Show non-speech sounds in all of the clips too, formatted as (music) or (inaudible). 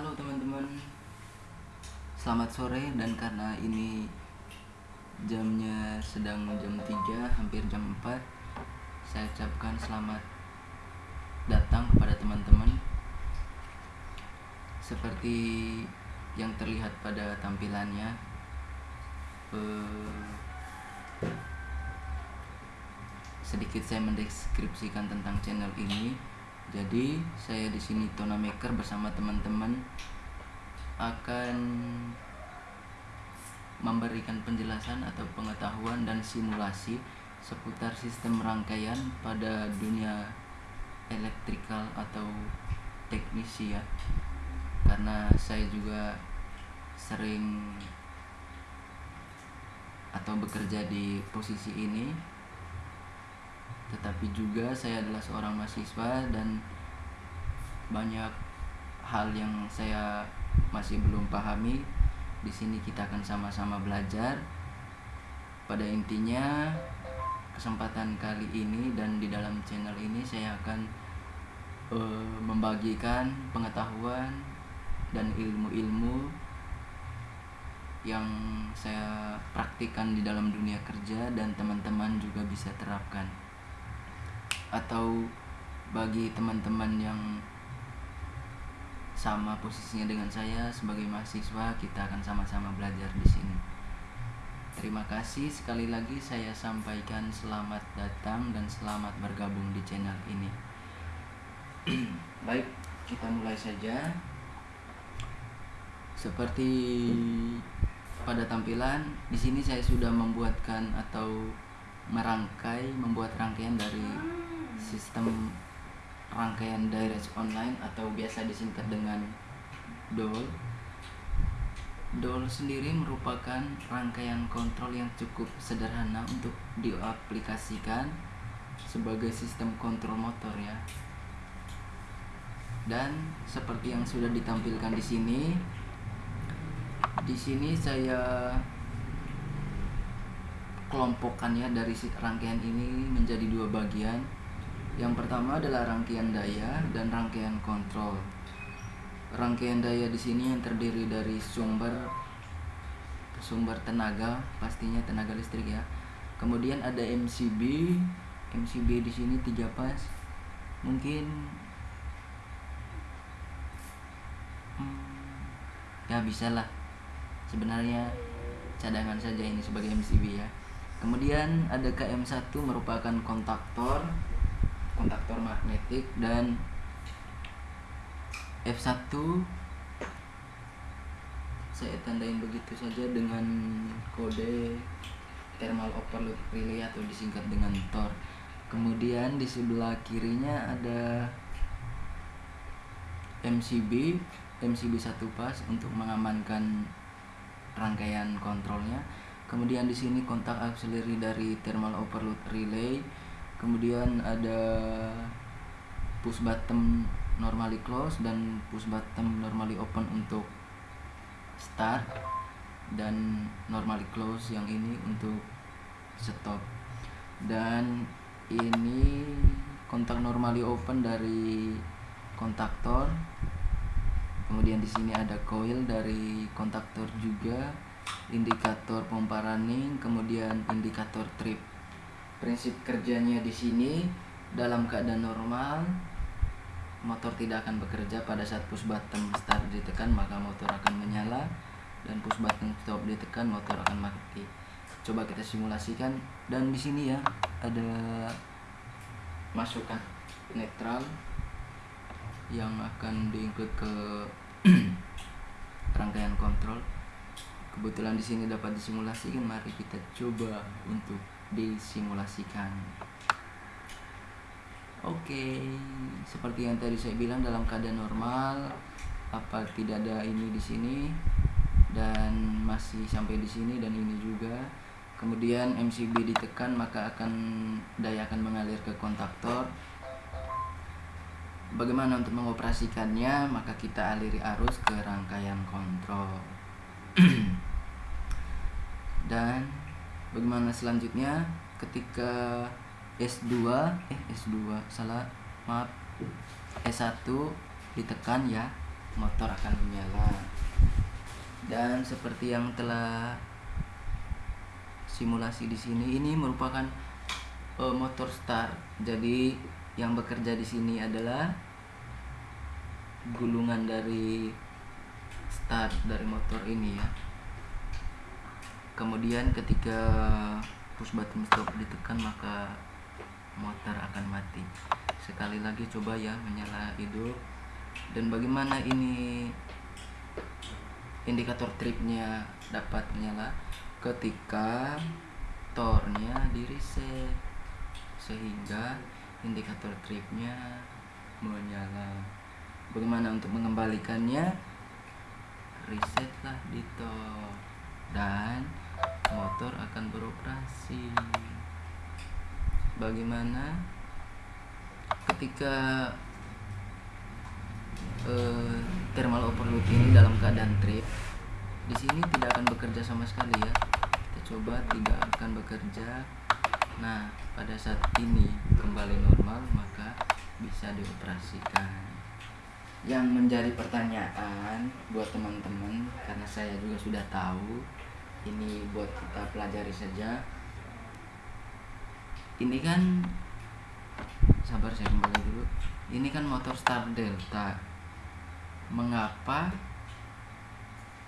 Halo teman-teman. Selamat sore dan karena ini jamnya sedang jam 3 hampir jam 4 Saya ucapkan selamat datang kepada teman-teman. Seperti yang terlihat pada tampilannya eh, Sedikit saya mendeskripsikan tentang channel ini jadi saya di sini Tona Maker bersama teman-teman akan memberikan penjelasan atau pengetahuan dan simulasi seputar sistem rangkaian pada dunia elektrikal atau teknisi ya. Karena saya juga sering atau bekerja di posisi ini tetapi juga saya adalah seorang mahasiswa dan banyak hal yang saya masih belum pahami. Di sini kita akan sama-sama belajar. Pada intinya, kesempatan kali ini dan di dalam channel ini saya akan uh, membagikan pengetahuan dan ilmu-ilmu yang saya praktikkan di dalam dunia kerja dan teman-teman juga bisa terapkan atau bagi teman-teman yang sama posisinya dengan saya sebagai mahasiswa kita akan sama-sama belajar di sini. Terima kasih sekali lagi saya sampaikan selamat datang dan selamat bergabung di channel ini. (clears throat) Baik, kita mulai saja. Seperti pada tampilan di sini saya sudah membuatkan atau merangkai membuat rangkaian dari sistem rangkaian direct online atau biasa disingkat dengan DOL. DOL sendiri merupakan rangkaian kontrol yang cukup sederhana untuk diaplikasikan sebagai sistem kontrol motor ya. Dan seperti yang sudah ditampilkan di sini, di sini saya kelompokkannya dari rangkaian ini menjadi dua bagian yang pertama adalah rangkaian daya dan rangkaian kontrol. Rangkaian daya di sini yang terdiri dari sumber sumber tenaga, pastinya tenaga listrik ya. Kemudian ada MCB. MCB di sini tiga pas. Mungkin hmm, ya bisa lah. Sebenarnya cadangan saja ini sebagai MCB ya. Kemudian ada KM1 merupakan kontaktor kontaktor magnetik dan F1 saya tandain begitu saja dengan kode thermal overload relay atau disingkat dengan TOR kemudian di sebelah kirinya ada MCB MCB satu pas untuk mengamankan rangkaian kontrolnya. Kemudian di sini kontak auxiliary dari thermal overload relay kemudian ada push button normally close dan push button normally open untuk start dan normally close yang ini untuk stop. Dan ini kontak normally open dari kontaktor. Kemudian di sini ada coil dari kontaktor juga indikator pompa running kemudian indikator trip prinsip kerjanya di sini dalam keadaan normal motor tidak akan bekerja pada saat push button start ditekan maka motor akan menyala dan push button stop ditekan motor akan mati. Coba kita simulasikan dan di sini ya ada masukan netral yang akan diikut ke (clears throat) rangkaian kontrol. Kebetulan di sini dapat disimulasikan mari kita coba untuk disimulasikan. Oke, seperti yang tadi saya bilang dalam keadaan normal, apa tidak ada ini di sini dan masih sampai di sini dan ini juga. Kemudian MCB ditekan maka akan daya akan mengalir ke kontaktor. Bagaimana untuk mengoperasikannya? Maka kita aliri arus ke rangkaian kontrol. (clears throat) dan bagaimana selanjutnya? Ketika S2 eh S2 salah maaf. S1 ditekan ya motor akan menyala. Dan seperti yang telah simulasi di sini ini merupakan uh, motor start. Jadi yang bekerja di sini adalah gulungan dari start dari motor ini ya kemudian ketika push button stop ditekan maka motor akan mati. Sekali lagi coba ya menyala hidup dan bagaimana ini indikator tripnya dapat menyala? Ketika tornya di reset sehingga indikator tripnya menyala. Bagaimana untuk mengembalikannya? Resetlah di tor motor akan beroperasi. Bagaimana? Ketika uh, thermal overload ini dalam keadaan trip di sini tidak akan bekerja sama sekali ya. Kita coba tidak akan bekerja. Nah pada saat ini kembali normal maka bisa dioperasikan. Yang menjadi pertanyaan buat teman-teman karena saya juga sudah tahu ini buat kita pelajari saja. Ini kan sabar saya kembali dulu. Ini kan motor start delta. Mengapa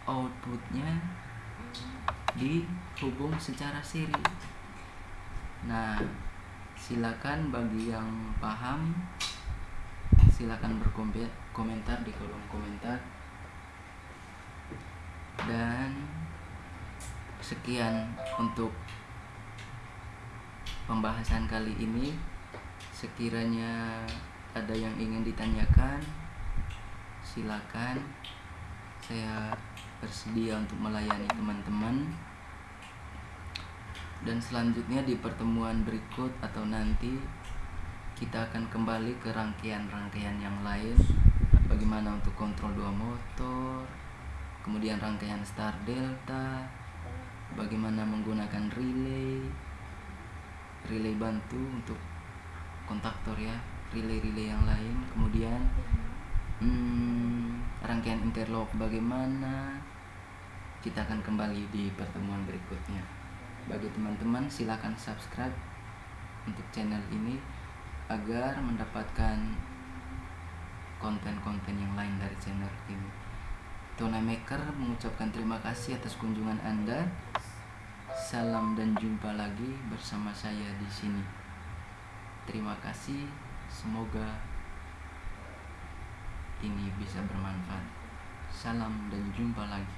outputnya dihubung secara seri nah silakan bagi yang paham silakan berkomentar di kolom komentar. Dan sekian untuk pembahasan kali ini. Sekiranya ada yang ingin ditanyakan silakan. Saya bersedia untuk melayani teman-teman. Dan selanjutnya di pertemuan berikut atau nanti kita akan kembali ke rangkaian-rangkaian yang lain. Bagaimana untuk kontrol dua motor kemudian rangkaian start delta bagaimana menggunakan relay relay bantu untuk kontaktor ya relay-relay yang lain kemudian hmm, rangkaian interlock bagaimana kita akan kembali di pertemuan berikutnya bagi teman-teman silahkan subscribe untuk channel ini agar mendapatkan konten-konten yang lain dari channel ini. Tona Maker mengucapkan terima kasih atas kunjungan Anda. Salam dan jumpa lagi bersama saya di sini. Terima kasih. Semoga ini bisa bermanfaat. Salam dan jumpa lagi.